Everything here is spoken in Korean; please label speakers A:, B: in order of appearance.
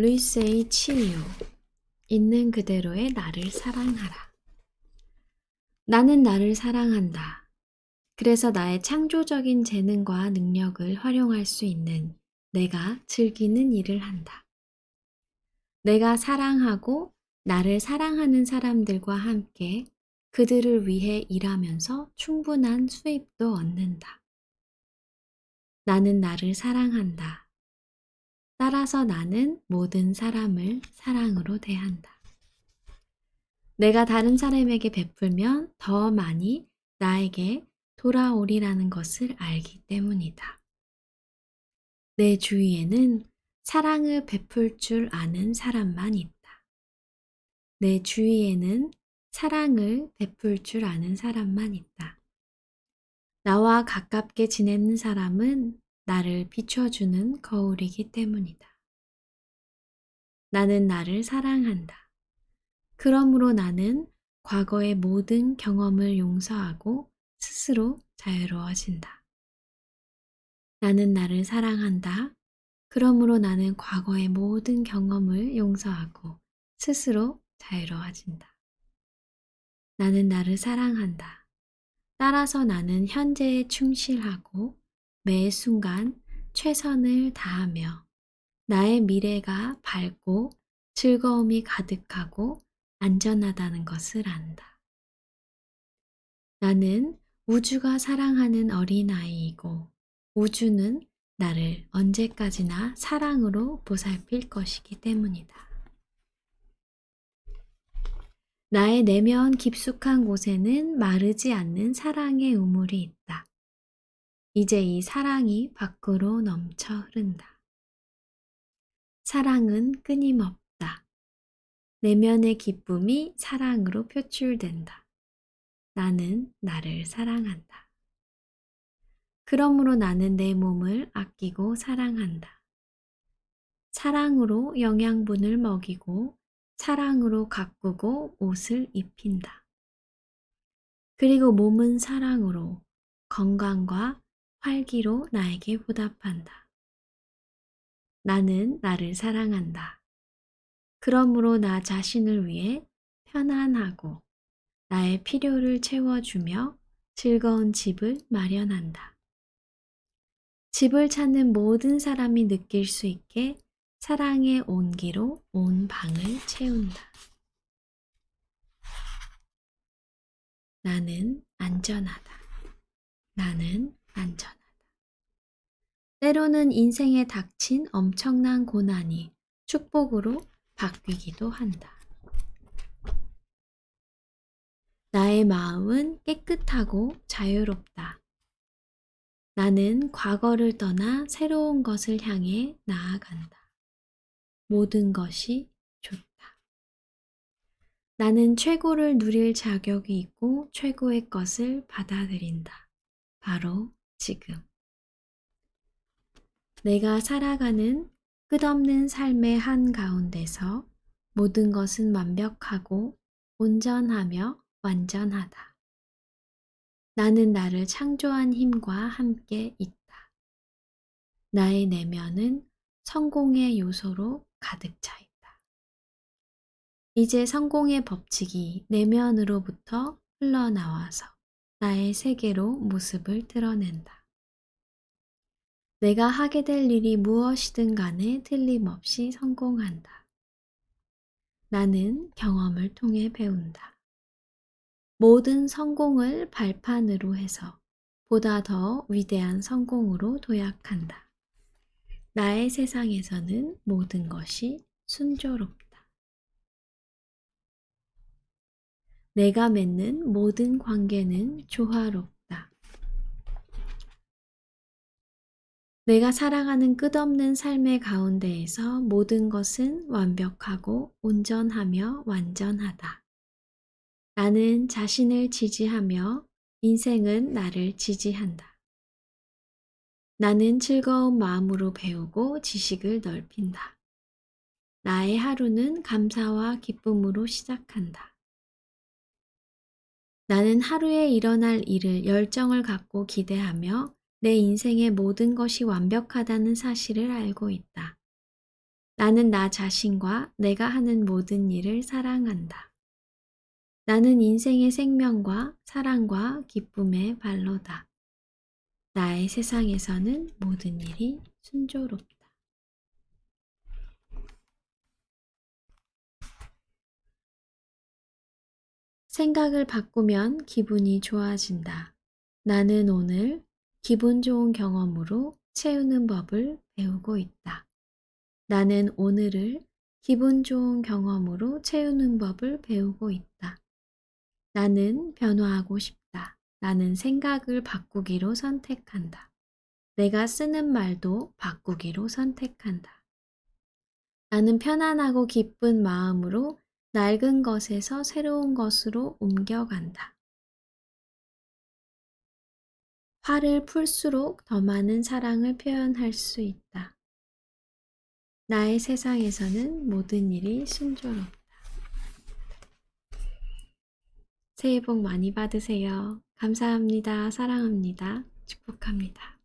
A: 루이스의 치유. 있는 그대로의 나를 사랑하라. 나는 나를 사랑한다. 그래서 나의 창조적인 재능과 능력을 활용할 수 있는 내가 즐기는 일을 한다. 내가 사랑하고 나를 사랑하는 사람들과 함께 그들을 위해 일하면서 충분한 수입도 얻는다. 나는 나를 사랑한다. 따라서 나는 모든 사람을 사랑으로 대한다. 내가 다른 사람에게 베풀면 더 많이 나에게 돌아오리라는 것을 알기 때문이다. 내 주위에는 사랑을 베풀 줄 아는 사람만 있다. 내 주위에는 사랑을 베풀 줄 아는 사람만 있다. 나와 가깝게 지내는 사람은 나를 비춰주는 거울이기 때문이다. 나는 나를 사랑한다. 그러므로 나는 과거의 모든 경험을 용서하고 스스로 자유로워진다. 나는 나를 사랑한다. 그러므로 나는 과거의 모든 경험을 용서하고 스스로 자유로워진다. 나는 나를 사랑한다. 따라서 나는 현재에 충실하고 매 순간 최선을 다하며 나의 미래가 밝고 즐거움이 가득하고 안전하다는 것을 안다. 나는 우주가 사랑하는 어린아이이고 우주는 나를 언제까지나 사랑으로 보살필 것이기 때문이다. 나의 내면 깊숙한 곳에는 마르지 않는 사랑의 우물이 있다. 이제 이 사랑이 밖으로 넘쳐 흐른다. 사랑은 끊임없다. 내면의 기쁨이 사랑으로 표출된다. 나는 나를 사랑한다. 그러므로 나는 내 몸을 아끼고 사랑한다. 사랑으로 영양분을 먹이고 사랑으로 가꾸고 옷을 입힌다. 그리고 몸은 사랑으로 건강과 활기로 나에게 보답한다. 나는 나를 사랑한다. 그러므로 나 자신을 위해 편안하고 나의 필요를 채워주며 즐거운 집을 마련한다. 집을 찾는 모든 사람이 느낄 수 있게 사랑의 온기로 온 방을 채운다. 나는 안전하다. 나는 안전하다. 때로는 인생에 닥친 엄청난 고난이 축복으로 바뀌기도 한다. 나의 마음은 깨끗하고 자유롭다. 나는 과거를 떠나 새로운 것을 향해 나아간다. 모든 것이 좋다. 나는 최고를 누릴 자격이 있고 최고의 것을 받아들인다. 바로 지금. 내가 살아가는 끝없는 삶의 한가운데서 모든 것은 완벽하고 온전하며 완전하다. 나는 나를 창조한 힘과 함께 있다. 나의 내면은 성공의 요소로 가득 차 있다. 이제 성공의 법칙이 내면으로부터 흘러나와서 나의 세계로 모습을 드러낸다. 내가 하게 될 일이 무엇이든 간에 틀림없이 성공한다. 나는 경험을 통해 배운다. 모든 성공을 발판으로 해서 보다 더 위대한 성공으로 도약한다. 나의 세상에서는 모든 것이 순조롭다. 내가 맺는 모든 관계는 조화롭다. 내가 살아가는 끝없는 삶의 가운데에서 모든 것은 완벽하고 온전하며 완전하다. 나는 자신을 지지하며 인생은 나를 지지한다. 나는 즐거운 마음으로 배우고 지식을 넓힌다. 나의 하루는 감사와 기쁨으로 시작한다. 나는 하루에 일어날 일을 열정을 갖고 기대하며 내 인생의 모든 것이 완벽하다는 사실을 알고 있다. 나는 나 자신과 내가 하는 모든 일을 사랑한다. 나는 인생의 생명과 사랑과 기쁨의 발로다. 나의 세상에서는 모든 일이 순조롭다. 생각을 바꾸면 기분이 좋아진다. 나는 오늘 기분 좋은 경험으로 채우는 법을 배우고 있다. 나는 오늘을 기분 좋은 경험으로 채우는 법을 배우고 있다. 나는 변화하고 싶다. 나는 생각을 바꾸기로 선택한다. 내가 쓰는 말도 바꾸기로 선택한다. 나는 편안하고 기쁜 마음으로 낡은 것에서 새로운 것으로 옮겨간다. 화를 풀수록 더 많은 사랑을 표현할 수 있다. 나의 세상에서는 모든 일이 순조롭다. 새해 복 많이 받으세요. 감사합니다. 사랑합니다. 축복합니다.